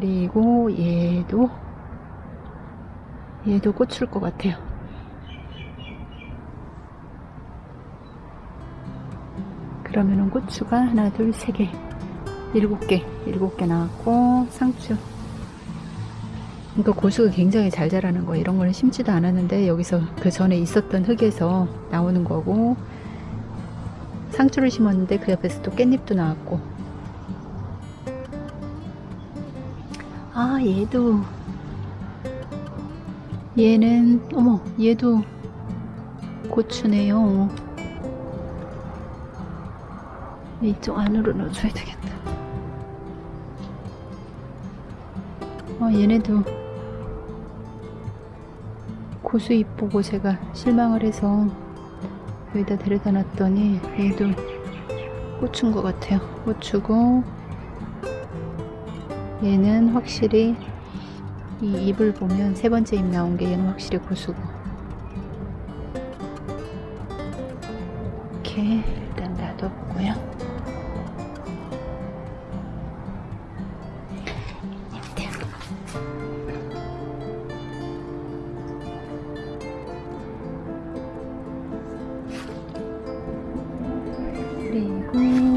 그리고 얘도 얘도 꽂힐 것 같아요. 그러면은 고추가 하나, 둘, 세 개, 일곱 개, 일곱 개 나왔고 상추. 이거 고수가 굉장히 잘 자라는 거 이런 거는 심지도 않았는데 여기서 그 전에 있었던 흙에서 나오는 거고 상추를 심었는데 그 옆에서 또 깻잎도 나왔고 얘도 얘는 어머 얘도 고추네요. 이쪽 안으로 넣어줘야 되겠다. 어 얘네도 고수 이쁘고 제가 실망을 해서 여기다 데려다 놨더니 얘도 고추인 것 같아요. 고추고 얘는 확실히 이 잎을 보면 세 번째 잎 나온 게 얘는 확실히 고수고. 이렇게 일단 놔뒀고요. 잎들 그리고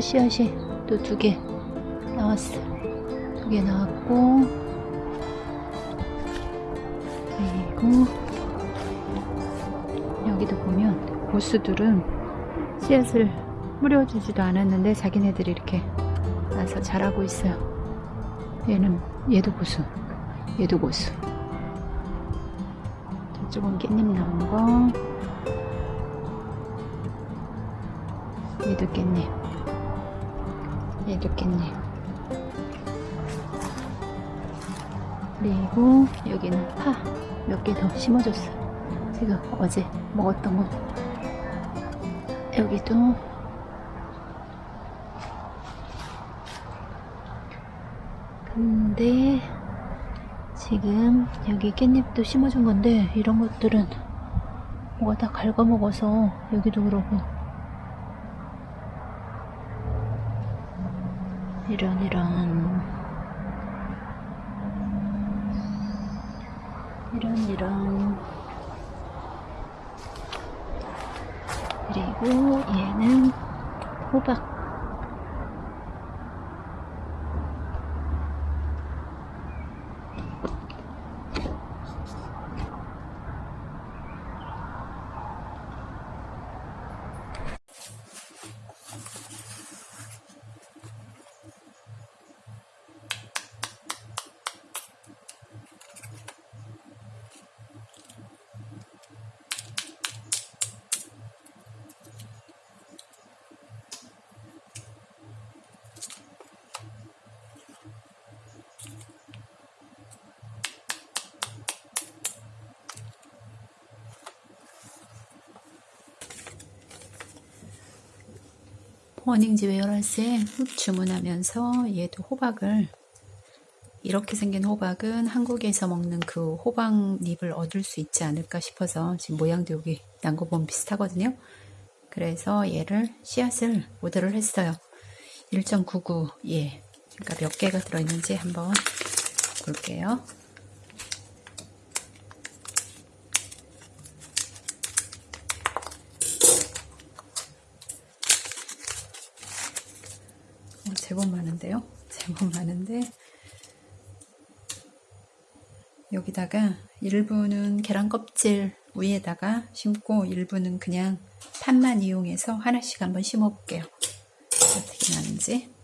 상추 씨앗이 또 두 개 나왔어. 두 개 나왔고 그리고 여기도 보면 고수들은 씨앗을 뿌려주지도 않았는데 자기네들이 이렇게 나서 자라고 있어요. 얘는 얘도 고수 얘도 고수. 저쪽은 깻잎 나온 거. 얘도 깻잎 깻잎 그리고 여기는 파 몇 개 더 심어줬어. 제가 어제 먹었던 거. 여기도 근데 지금 여기 깻잎도 심어준 건데 이런 것들은 뭐가 다 갉아먹어서 여기도 그러고 이런 이런. 이런 이런. 그리고 얘는 호박 모닝지 웨어라스에 주문하면서 얘도 호박을 이렇게 생긴 호박은 한국에서 먹는 그 호박잎을 얻을 수 있지 않을까 싶어서 지금 모양도 여기 난거 보면 비슷하거든요. 그래서 얘를 씨앗을 오더를 했어요. 1.99 예. 그러니까 몇 개가 들어있는지 한번 볼게요. 제법 많은데요? 제법 많은데 여기다가 일부는 계란 껍질 위에다가 심고 일부는 그냥 판만 이용해서 하나씩 한번 심어 볼게요. 어떻게 나는지.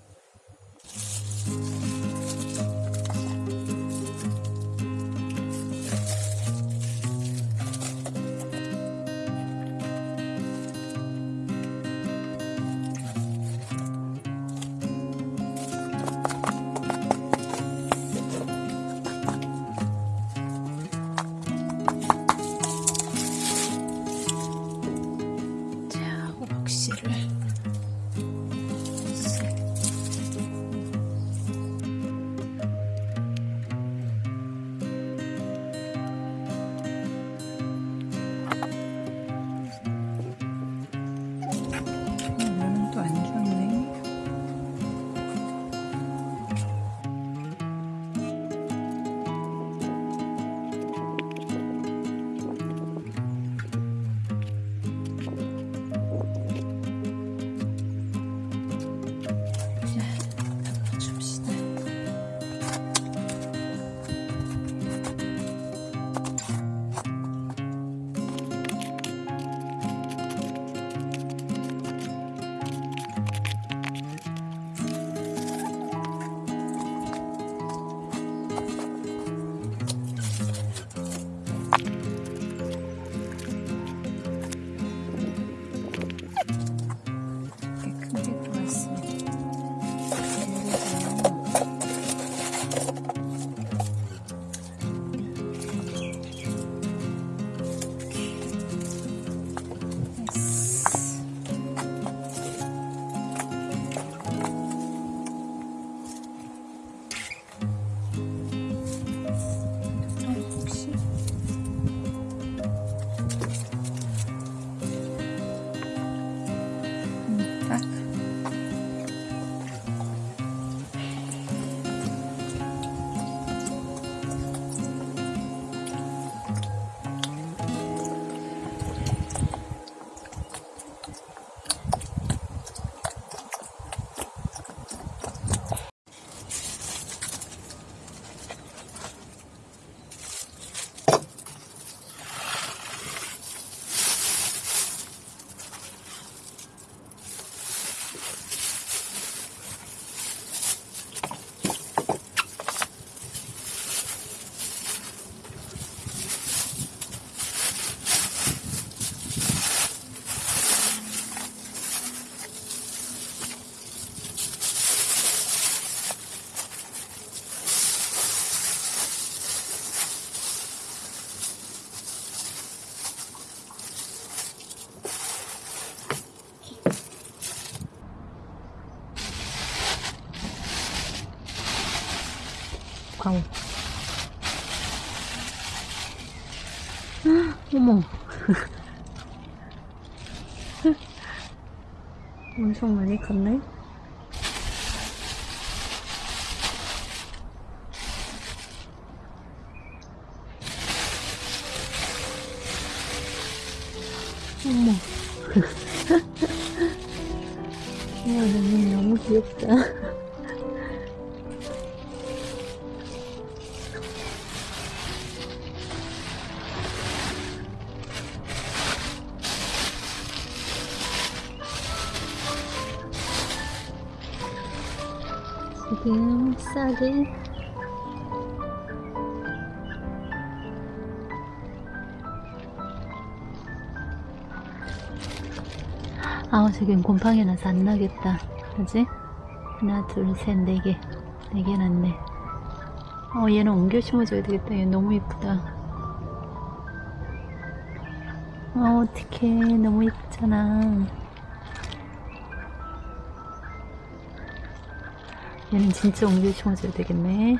파우. 어머. 엄청 많이 컸네. 어머. 와, 너무, 너무 귀엽다. 지금 싸게. 아 지금 곰팡이 나서 안 나겠다. 그지? 하나 둘셋네개 네 개 났네. 어 얘는 옮겨 심어줘야 되겠다. 얘 너무 이쁘다. 어 어떡해. 너무 이쁘잖아 얘는 진짜 심어줘야 되겠네